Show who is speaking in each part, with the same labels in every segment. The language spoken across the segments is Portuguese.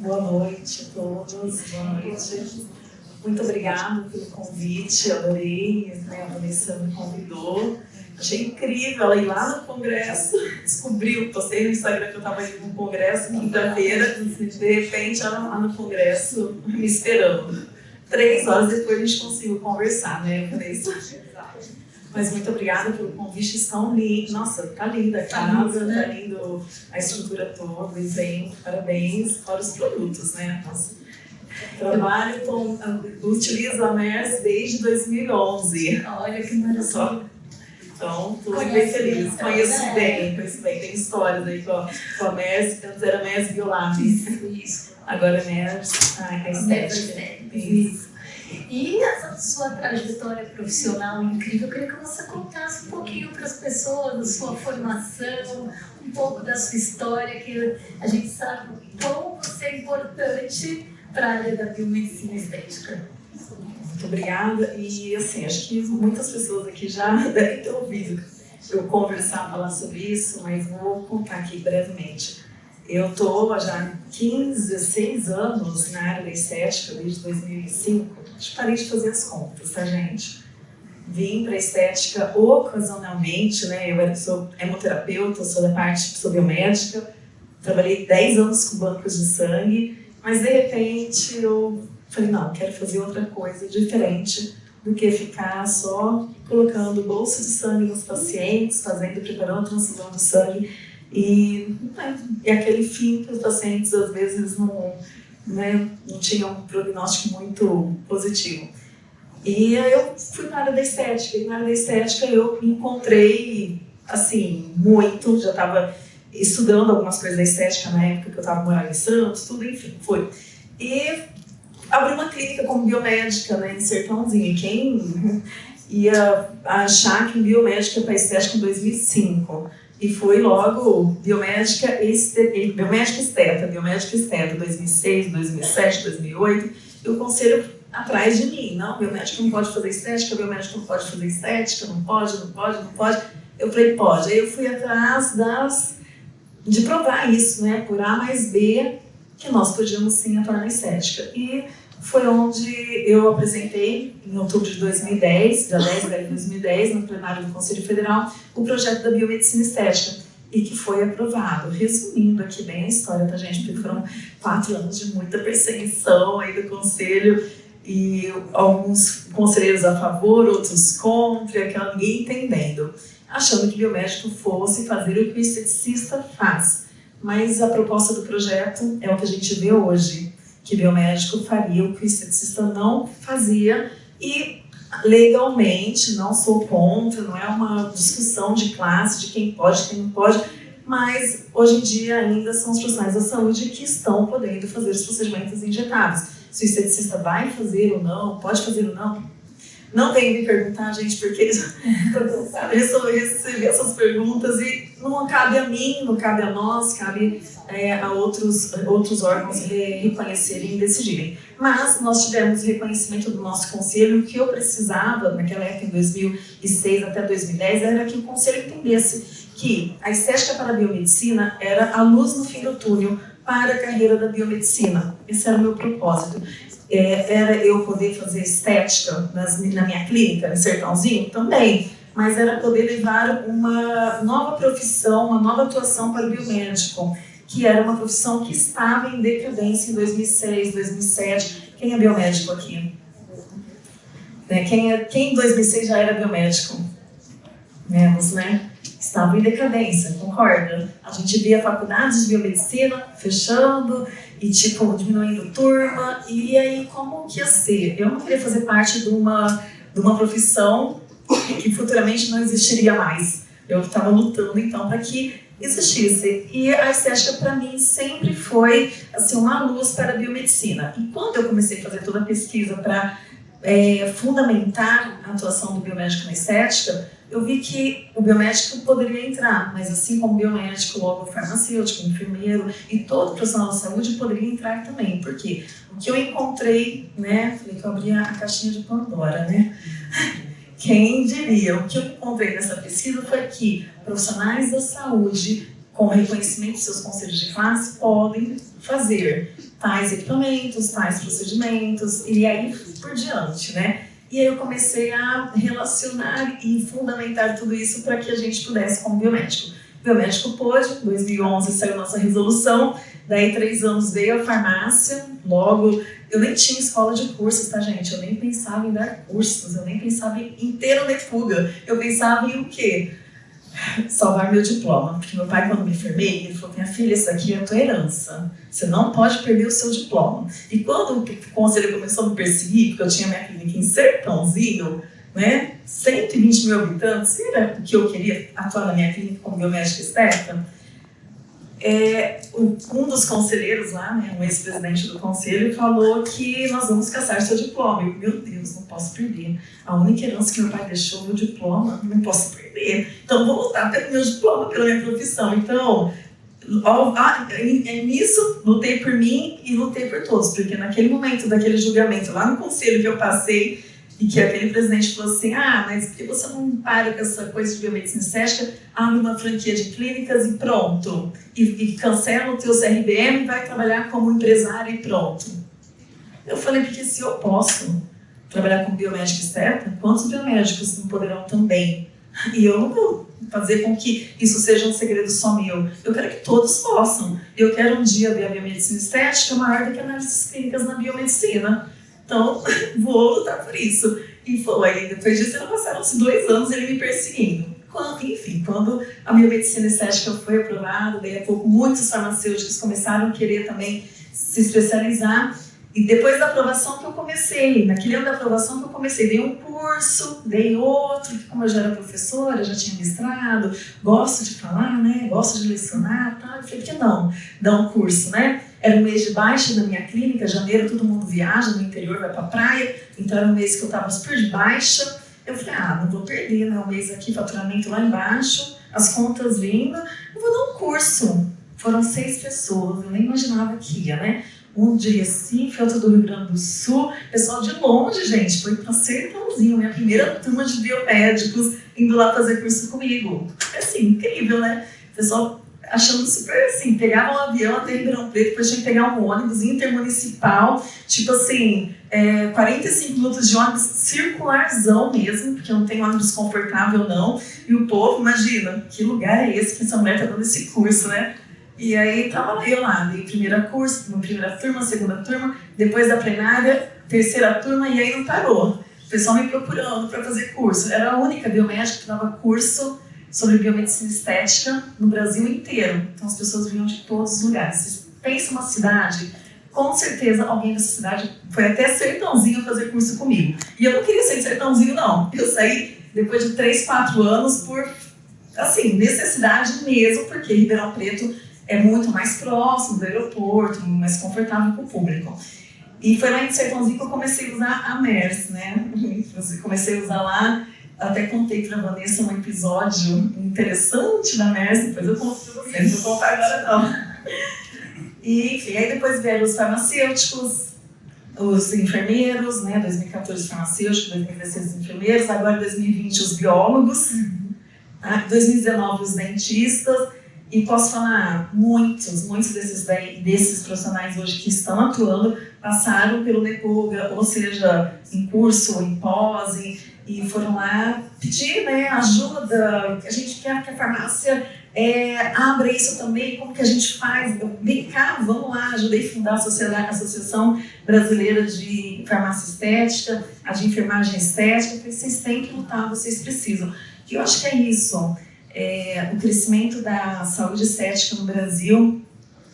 Speaker 1: Boa noite a todos, boa noite. Muito obrigada pelo convite, adorei, né, a Vanessa me convidou. Achei incrível ela ir lá no congresso, descobriu, postei no Instagram que eu estava indo no congresso quinta-feira, de repente ela lá no congresso me esperando. Três horas depois a gente conseguiu conversar, né, Vanessa? Mas muito obrigada pelo convite, estão lindos. Nossa, tá linda a tá casa, né? tá lindo a estrutura toda, o evento, parabéns para os produtos, né? Nossa. Trabalho com, utilizo a MERS desde 2011.
Speaker 2: Olha que maravilha.
Speaker 1: Então, estou bem feliz. Conheço né? bem, conheço bem. Tem histórias aí com a, com a MERS, antes era MERS Biolab. Isso. Agora é MERS, ai, a estética.
Speaker 2: Isso. E essa sua trajetória profissional incrível, eu queria que você contasse um pouquinho para as pessoas da sua formação, um pouco da sua história, que a gente sabe como você é importante para a área da biomedicina estética.
Speaker 1: Muito obrigada. E assim, acho que muitas pessoas aqui já devem ter ouvido eu conversar, falar sobre isso, mas vou contar aqui brevemente. Eu estou já 15, 16 anos na área da estética, desde 2005. Acho que parei de fazer as contas, tá, gente? Vim para estética ocasionalmente, né? Eu sou hemoterapeuta, sou da parte sou biomédica, trabalhei 10 anos com bancos de sangue, mas de repente eu falei, não, quero fazer outra coisa diferente do que ficar só colocando bolsa de sangue nos pacientes, fazendo, preparando transfusão de sangue e, né, e aquele fim que os pacientes às vezes não, né, não tinham um prognóstico muito positivo. E aí eu fui para área da estética, e na área da estética eu encontrei, assim, muito, já estava estudando algumas coisas da estética na época que eu estava morando em Santos, tudo, enfim, foi. E abri uma clínica como biomédica, né, em Sertãozinho. Quem ia achar que biomédica para estética em 2005? E foi logo biomédica, este, biomédica esteta, biomédica esteta, 2006, 2007, 2008. E o conselho atrás de mim, não, biomédico não pode fazer estética, biomédico não pode fazer estética, não pode, não pode, não pode. Eu falei, pode. Aí eu fui atrás das, de provar isso, né, por A mais B, que nós podíamos sim atuar na estética. E foi onde eu apresentei, em outubro de 2010, dia 10 de 2010, no plenário do Conselho Federal, o projeto da biomedicina estética e que foi aprovado. Resumindo aqui bem a história, tá gente? Porque foram quatro anos de muita perseguição aí do Conselho e alguns conselheiros a favor, outros contra, aquela ninguém entendendo, achando que biomédico fosse fazer o que o esteticista faz. Mas a proposta do projeto é o que a gente vê hoje, que biomédico faria o que o esteticista não fazia e legalmente, não sou contra, não é uma discussão de classe, de quem pode, quem não pode, mas hoje em dia ainda são os profissionais da saúde que estão podendo fazer os procedimentos injetáveis. Se o esteticista vai fazer ou não, pode fazer ou não, não que me perguntar, gente, porque eu recebi essas perguntas e não cabe a mim, não cabe a nós, cabe é, a outros, outros órgãos reconhecerem e decidirem. Mas nós tivemos reconhecimento do nosso conselho, o que eu precisava naquela época, em 2006 até 2010, era que o conselho entendesse que a estética para a biomedicina era a luz no fim do túnel para a carreira da biomedicina. Esse era o meu propósito é, era eu poder fazer estética nas, na minha clínica, no Sertãozinho? Também. Mas era poder levar uma nova profissão, uma nova atuação para o biomédico, que era uma profissão que estava em decadência em 2006, 2007. Quem é biomédico aqui? Né? Quem, é, quem em 2006 já era biomédico? Menos, né? Estava em decadência, concorda? A gente via faculdades de biomedicina fechando, e tipo, diminuindo turma, e aí como que ia ser? Eu não queria fazer parte de uma, de uma profissão que futuramente não existiria mais. Eu estava lutando então para que existisse. E a estética para mim sempre foi assim uma luz para a biomedicina. E quando eu comecei a fazer toda a pesquisa para é, fundamentar a atuação do biomédico na estética, eu vi que o biomédico poderia entrar, mas assim como o biomédico, logo farmacêutico, enfermeiro e todo profissional da saúde poderia entrar também, porque o que eu encontrei, né, falei que eu abri a caixinha de Pandora, né, quem diria, o que eu encontrei nessa pesquisa foi que profissionais da saúde com reconhecimento dos seus conselhos de classe, podem fazer tais equipamentos, tais procedimentos, e aí por diante, né? E aí eu comecei a relacionar e fundamentar tudo isso para que a gente pudesse, como biomédico. Biomédico pôde, em 2011 saiu nossa resolução, daí três anos veio a farmácia, logo eu nem tinha escola de cursos, tá, gente? Eu nem pensava em dar cursos, eu nem pensava em ter uma fuga. Eu pensava em o quê? Salvar meu diploma. Porque meu pai, quando me formei, ele falou: Minha filha, isso aqui é a tua herança. Você não pode perder o seu diploma. E quando o conselho começou a me perseguir, porque eu tinha minha clínica em Sertãozinho, né? 120 mil habitantes, era o que eu queria atuar na minha clínica como biomédica esteta é, um dos conselheiros lá, né, um ex-presidente do conselho, falou que nós vamos caçar seu diploma. Eu, meu Deus, não posso perder. A única herança que meu pai deixou, meu diploma, não posso perder. Então, vou lutar pelo meu diploma, pela minha profissão. Então, ó, nisso, lutei por mim e lutei por todos, porque naquele momento daquele julgamento lá no conselho que eu passei, e que aquele presidente falou assim, ah, mas por que você não para com essa coisa de biomedicina estética, abre uma franquia de clínicas e pronto. E, e cancela o teu CRBM vai trabalhar como empresário e pronto. Eu falei, porque se eu posso trabalhar como biomédico esteta, quantos biomédicos não poderão também? E eu não vou fazer com que isso seja um segredo só meu. Eu quero que todos possam. Eu quero um dia ver a biomedicina estética maior do que análises clínicas na biomedicina. Então, vou lutar por isso. E foi, depois disso, passaram-se dois anos ele me perseguindo. Quando, enfim, quando a biomedicina estética foi aprovada, daí a pouco muitos farmacêuticos começaram a querer também se especializar. E depois da aprovação que eu comecei, naquele ano da aprovação que eu comecei, dei um curso, dei outro, como eu já era professora, já tinha mestrado, gosto de falar, né, gosto de lecionar, tá? eu falei, que não, dar um curso, né? Era um mês de baixa da minha clínica, janeiro todo mundo viaja no interior, vai pra praia, então era um mês que eu estava super de baixa. Eu falei, ah, não vou perder, né? Um mês aqui, faturamento lá embaixo, as contas vindo, eu vou dar um curso. Foram seis pessoas, eu nem imaginava que ia, né? Um de Recife, outro do Rio Grande do Sul, pessoal de longe, gente, foi para Sertãozinho, minha primeira turma de biomédicos indo lá fazer curso comigo. É assim, incrível, né? Pessoal achando super assim, pegava um avião até Ribeirão Preto, depois tinha que pegar um ônibus intermunicipal, tipo assim, é, 45 minutos de ônibus circularzão mesmo, porque não tem ônibus confortável não, e o povo, imagina, que lugar é esse que essa mulher tá dando esse curso, né? E aí tava eu lá, dei primeira curso, primeira turma, segunda turma, depois da plenária, terceira turma, e aí não parou. O pessoal me procurando para fazer curso. Era a única biomédica que dava curso sobre biomedicina estética no Brasil inteiro. Então as pessoas vinham de todos os lugares. Você pensa uma cidade, com certeza alguém dessa cidade foi até Sertãozinho fazer curso comigo. E eu não queria ser de Sertãozinho, não. Eu saí depois de 3, 4 anos por, assim, necessidade mesmo, porque Ribeirão Preto é muito mais próximo do aeroporto, mais confortável para o público. E foi lá em Sertãozinho que eu comecei a usar a MERS, né? Comecei a usar lá até contei para a Vanessa um episódio interessante da MERS, depois eu conto para vocês, não vou contar agora não. E, enfim, aí depois vieram os farmacêuticos, os enfermeiros, né, 2014 farmacêuticos, 2016 os enfermeiros, agora 2020 os biólogos, uhum. 2019 os dentistas, e posso falar, muitos, muitos desses, desses profissionais hoje que estão atuando passaram pelo NEPUGA, ou seja, em curso, em pós, e foram lá pedir né, ajuda, a gente quer que a farmácia é, abra isso também, como que a gente faz? Vem cá, vamos lá, ajudei a fundar a, sociedade, a Associação Brasileira de Farmácia Estética, a de Enfermagem Estética, vocês têm que lutar, vocês precisam. E eu acho que é isso, é, o crescimento da saúde estética no Brasil,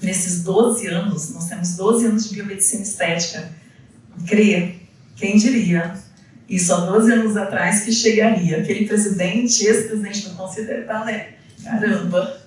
Speaker 1: nesses 12 anos, nós temos 12 anos de biomedicina estética, crê, quem diria? Isso há 12 anos atrás que chegaria. Aquele presidente, ex-presidente do Conselho, né? Caramba,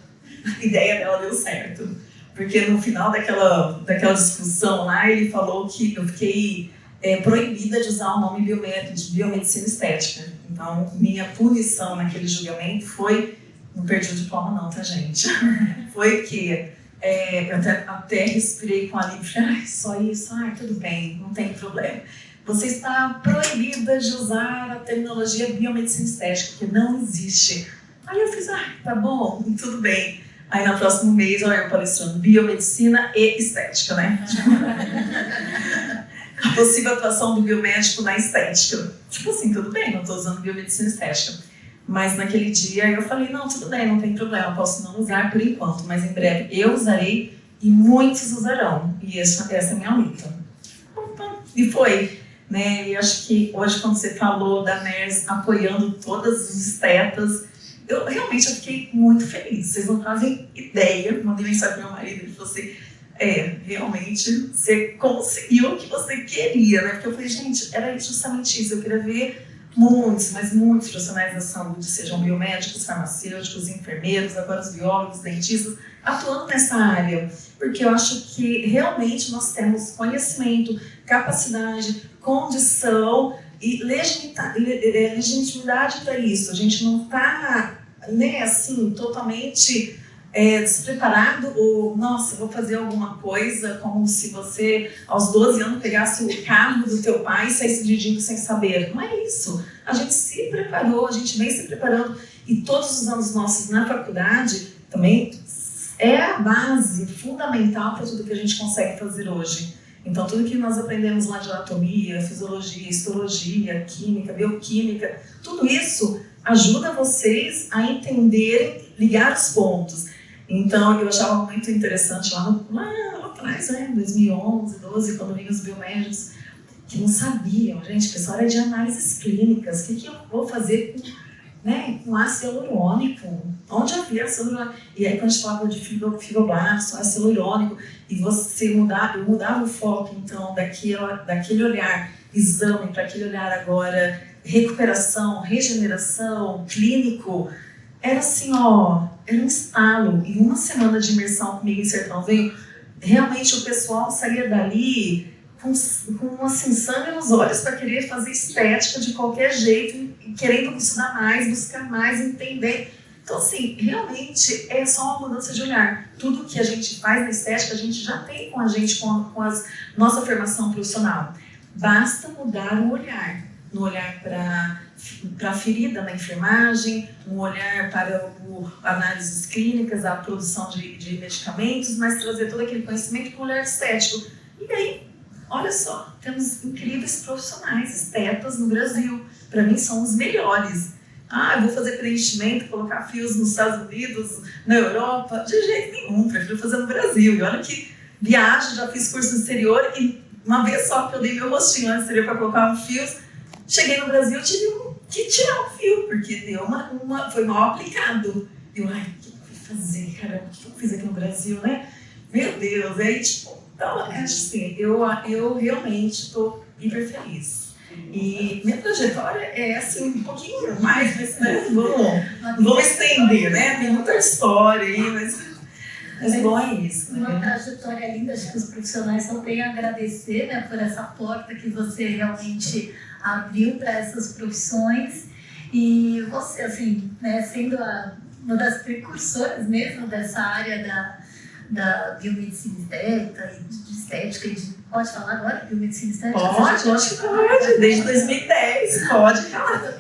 Speaker 1: a ideia dela deu certo. Porque no final daquela, daquela discussão lá, ele falou que eu fiquei é, proibida de usar o nome de biomedicina estética. Então, minha punição naquele julgamento foi. Não perdi o diploma, não, tá, gente? foi que é, eu até, até respirei com a língua e falei, só isso, ah, tudo bem, não tem problema você está proibida de usar a terminologia biomedicina estética, que não existe. Aí eu fiz, ah, tá bom, tudo bem. Aí no próximo mês, olha eu palestrando biomedicina e estética, né? possível atuação do biomédico na estética. Tipo assim, tudo bem, não estou usando biomedicina estética. Mas naquele dia eu falei, não, tudo bem, não tem problema, posso não usar por enquanto, mas em breve eu usarei e muitos usarão. E essa, essa é a minha luta. E foi. Né? E acho que hoje, quando você falou da MERS apoiando todas os estetas, eu realmente eu fiquei muito feliz. Vocês não fazem ideia. Mandei mensagem para meu marido, ele falou assim, é, realmente, você conseguiu o que você queria, né? Porque eu falei, gente, era justamente isso. Eu queria ver muitos, mas muitos profissionais da saúde, sejam biomédicos, farmacêuticos, enfermeiros, agora os biólogos, dentistas, atuando nessa área. Porque eu acho que realmente nós temos conhecimento, capacidade, condição e legitimidade para isso. A gente não está, né, assim, totalmente é, despreparado ou, nossa, vou fazer alguma coisa, como se você, aos 12 anos, pegasse o carro do teu pai e saísse dirigindo sem saber. Não é isso. A gente se preparou, a gente vem se preparando e todos os anos nossos na faculdade também é a base fundamental para tudo que a gente consegue fazer hoje. Então, tudo que nós aprendemos lá de anatomia, fisiologia, histologia, química, bioquímica, tudo isso ajuda vocês a entenderem, ligar os pontos. Então, eu achava muito interessante lá, no, lá, atrás, né, 2011, 12, quando vinham os biomédicos, que não sabiam, gente, pessoal era de análises clínicas, o que, que eu vou fazer com, né, com ácido hialurônico? Onde havia ácido hialurônico? E aí, quando a gente falava de fibroblasto, ácido hialurônico, e você mudar, eu mudava o foco, então, daquela, daquele olhar exame para aquele olhar agora recuperação, regeneração, clínico, era assim, ó, era um estalo. Em uma semana de imersão comigo em Sertãozinho, realmente o pessoal saía dali com, com assim, sangue nos olhos para querer fazer estética de qualquer jeito, querendo estudar mais, buscar mais, entender. Então, assim, realmente é só uma mudança de olhar. Tudo que a gente faz na estética, a gente já tem com a gente, com a, com a nossa formação profissional. Basta mudar o olhar. No olhar para para a ferida na enfermagem, um olhar para o, análises clínicas, a produção de, de medicamentos, mas trazer todo aquele conhecimento com um olhar estético. E aí, olha só, temos incríveis profissionais estetas no Brasil. Para mim, são os melhores. Ah, eu vou fazer preenchimento, colocar fios nos Estados Unidos, na Europa. De jeito nenhum, prefiro fazer no Brasil. E olha que viagem, já fiz curso no exterior e uma vez só que eu dei meu rostinho no exterior para colocar fios, cheguei no Brasil tive um que tirar o fio, porque deu uma, uma, foi mal aplicado. Eu, ai, o que eu fui fazer, caramba, o que eu fiz aqui no Brasil, né? Meu Deus, aí tipo, então, assim, eu, eu realmente estou hiper feliz. E minha trajetória é assim, um pouquinho mais, mas né, vamos, vamos estender, né? Tem muita história aí, mas mas é bom é isso.
Speaker 2: Né? Uma trajetória linda, acho que os profissionais só têm a agradecer né, por essa porta que você realmente abriu para essas profissões. E você, assim, né, sendo a, uma das precursoras mesmo dessa área da, da biomedicina estética e de estética e de, pode falar agora biomedicina estética?
Speaker 1: Pode, acho que pode, desde 2010, pode falar.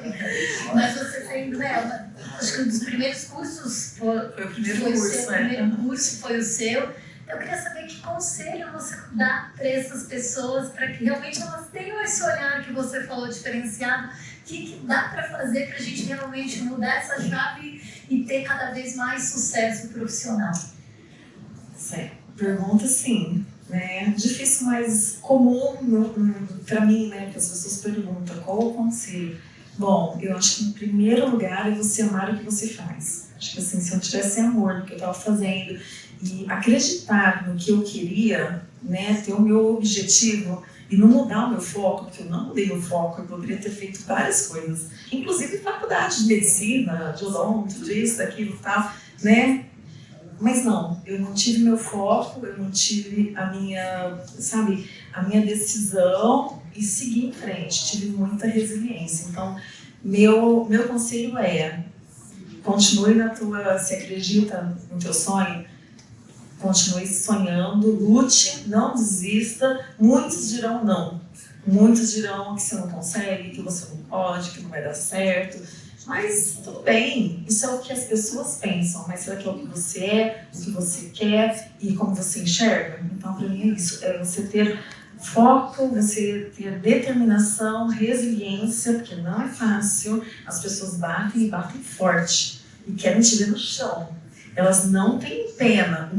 Speaker 2: Mas você sendo, né, acho que um dos primeiros cursos
Speaker 1: foi, foi o primeiro
Speaker 2: foi
Speaker 1: curso,
Speaker 2: seu,
Speaker 1: é.
Speaker 2: primeiro curso foi o seu. Eu queria saber conselho você dá para essas pessoas para que realmente elas tenham esse olhar que você falou diferenciado. O que, que dá para fazer para a gente realmente mudar essa chave e ter cada vez mais sucesso profissional?
Speaker 1: Certo. Pergunta sim. Né? Difícil, mas comum para mim, né? Que as pessoas perguntam qual o conselho. Bom, eu acho que em primeiro lugar é você amar o que você faz. Acho que assim, se eu tivesse amor no que eu estava fazendo e acreditar no que eu queria, né, ter o meu objetivo e não mudar o meu foco, porque eu não mudei o foco, eu poderia ter feito várias coisas, inclusive faculdade de medicina, de odonto, disso, daquilo tal, né? Mas não, eu não tive meu foco, eu não tive a minha, sabe, a minha decisão e segui em frente, tive muita resiliência. Então, meu, meu conselho é, continue na tua, se acredita no teu sonho, continue sonhando, lute, não desista. Muitos dirão não. Muitos dirão que você não consegue, que você não pode, que não vai dar certo. Mas tudo bem, isso é o que as pessoas pensam, mas será que é o que você é, o que você quer e como você enxerga? Então, para mim é isso, é você ter foco, você ter determinação, resiliência, porque não é fácil, as pessoas batem e batem forte e querem te ver no chão. Elas não têm pena,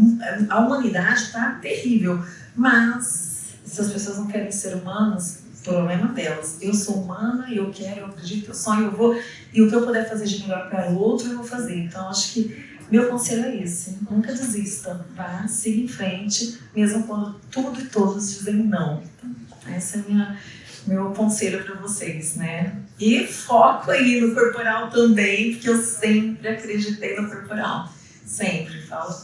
Speaker 1: a humanidade está terrível, mas se as pessoas não querem ser humanas, problema delas. Eu sou humana, eu quero, eu acredito, eu sonho, eu vou, e o que eu puder fazer de melhor para o outro, eu vou fazer. Então, acho que meu conselho é esse: nunca desista, vá, siga em frente, mesmo quando tudo e todos dizem não. Então, esse é minha, meu conselho para vocês, né? E foco aí no corporal também, porque eu sempre acreditei no corporal. Sempre. Falo,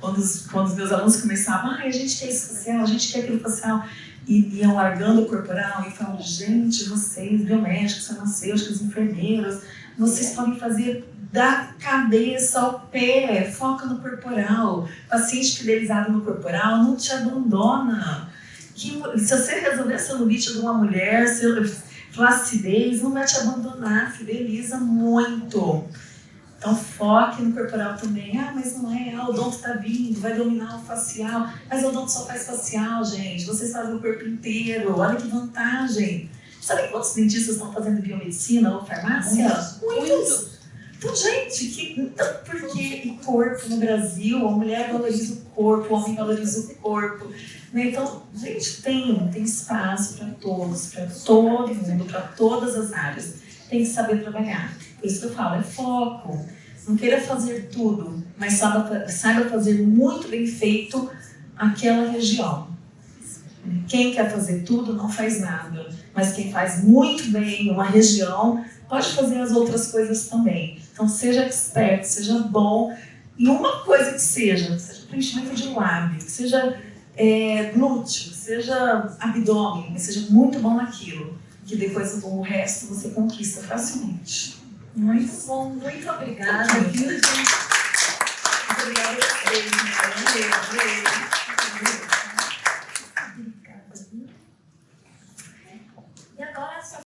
Speaker 1: quando, os, quando os meus alunos começavam, ah, a gente quer isso facial, a gente quer aquilo facial e iam largando o corporal e falam, gente, vocês, biomédicos, farmacêuticos, enfermeiros, vocês podem fazer da cabeça ao pé, foca no corporal. Paciente fidelizado no corporal não te abandona. Que, se você resolver a celulite de uma mulher, flacidez, não vai te abandonar, fideliza muito. Então foque no corporal também. Ah, mas não é, ah, o odonto está vindo, vai dominar o facial. Mas o odonto só faz facial, gente. Vocês fazem o corpo inteiro. Olha que vantagem. Sabe quantos dentistas estão fazendo biomedicina ou farmácia?
Speaker 2: Muitos. Muitos.
Speaker 1: Então, gente, que, então, por que o corpo no Brasil? A mulher valoriza o corpo, o homem valoriza o corpo. Né? Então, gente, tem, tem espaço para todos, para todo mundo, para todas as áreas. Tem que saber trabalhar. Por isso que eu falo, é foco. Não queira fazer tudo, mas saiba, saiba fazer muito bem feito aquela região. Quem quer fazer tudo não faz nada, mas quem faz muito bem uma região pode fazer as outras coisas também. Então seja expert, seja bom em uma coisa que seja, seja preenchimento de lábio, seja é, glúteo, seja abdômen, seja muito bom naquilo, que depois o resto você conquista facilmente.
Speaker 2: Muito bom, muito obrigada. Muito obrigada. Obrigada.